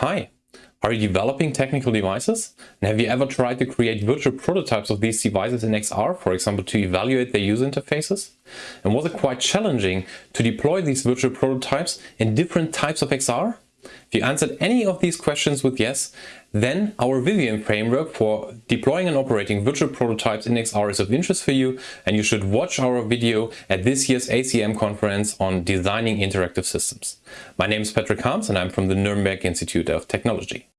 Hi! Are you developing technical devices? And have you ever tried to create virtual prototypes of these devices in XR, for example, to evaluate their user interfaces? And was it quite challenging to deploy these virtual prototypes in different types of XR? If you answered any of these questions with yes, then our Vivian framework for deploying and operating virtual prototypes in XR is of interest for you and you should watch our video at this year's ACM conference on designing interactive systems. My name is Patrick Harms and I'm from the Nuremberg Institute of Technology.